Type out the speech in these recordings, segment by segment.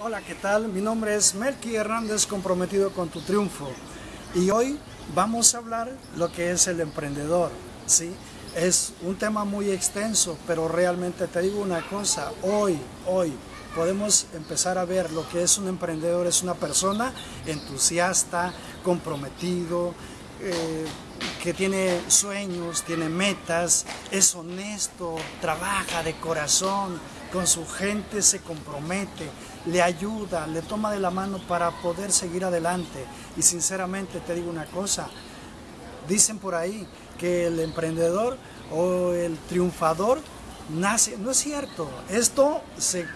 Hola, ¿qué tal? Mi nombre es Melky Hernández, comprometido con tu triunfo. Y hoy vamos a hablar lo que es el emprendedor, ¿sí? Es un tema muy extenso, pero realmente te digo una cosa, hoy, hoy podemos empezar a ver lo que es un emprendedor, es una persona entusiasta, comprometido, eh, que tiene sueños, tiene metas, es honesto, trabaja de corazón, con su gente se compromete, le ayuda, le toma de la mano para poder seguir adelante. Y sinceramente te digo una cosa, dicen por ahí que el emprendedor o el triunfador nace, no es cierto, esto se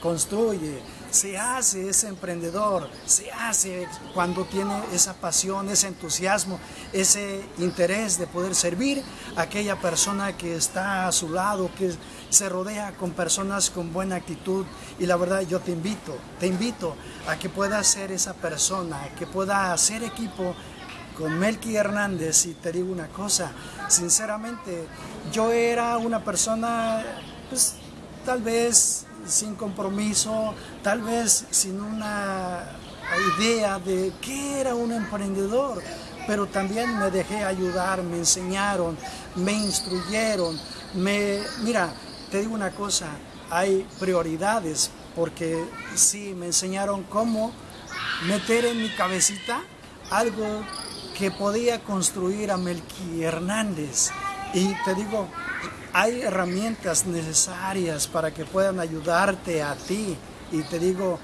construye, se hace ese emprendedor, se hace cuando tiene esa pasión, ese entusiasmo, ese interés de poder servir a aquella persona que está a su lado, que se rodea con personas con buena actitud. Y la verdad yo te invito, te invito a que puedas ser esa persona, que pueda hacer equipo con Melky Hernández y te digo una cosa, sinceramente yo era una persona pues tal vez sin compromiso, tal vez sin una idea de qué era un emprendedor, pero también me dejé ayudar, me enseñaron, me instruyeron, me, mira, te digo una cosa, hay prioridades, porque sí, me enseñaron cómo meter en mi cabecita algo que podía construir a Melqui Hernández. Y te digo, hay herramientas necesarias para que puedan ayudarte a ti. Y te digo,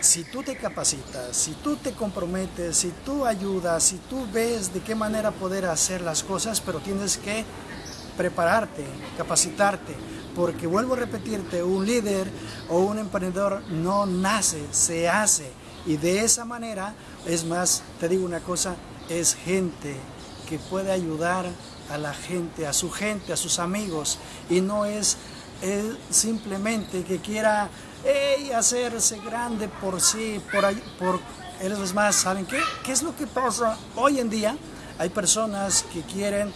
si tú te capacitas, si tú te comprometes, si tú ayudas, si tú ves de qué manera poder hacer las cosas, pero tienes que prepararte, capacitarte, porque vuelvo a repetirte, un líder o un emprendedor no nace, se hace. Y de esa manera, es más, te digo una cosa, es gente que puede ayudar a la gente, a su gente, a sus amigos, y no es, simplemente que quiera hacerse grande por sí, por, por es más, ¿saben qué? ¿Qué es lo que pasa hoy en día? Hay personas que quieren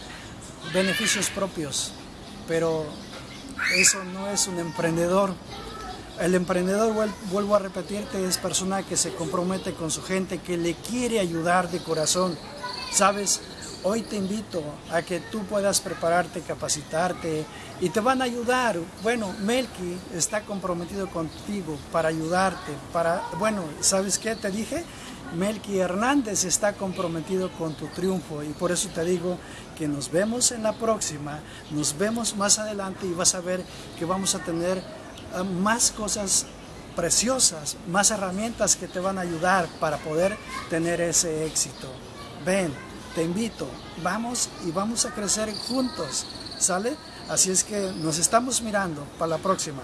beneficios propios, pero eso no es un emprendedor. El emprendedor, vuelvo a repetirte, es persona que se compromete con su gente, que le quiere ayudar de corazón. ¿Sabes? Hoy te invito a que tú puedas prepararte, capacitarte y te van a ayudar. Bueno, Melky está comprometido contigo para ayudarte, para, bueno, ¿sabes qué te dije? Melky Hernández está comprometido con tu triunfo y por eso te digo que nos vemos en la próxima, nos vemos más adelante y vas a ver que vamos a tener ah, más cosas preciosas, más herramientas que te van a ayudar para poder tener ese éxito. Ven te invito, vamos y vamos a crecer juntos, ¿sale? Así es que nos estamos mirando para la próxima.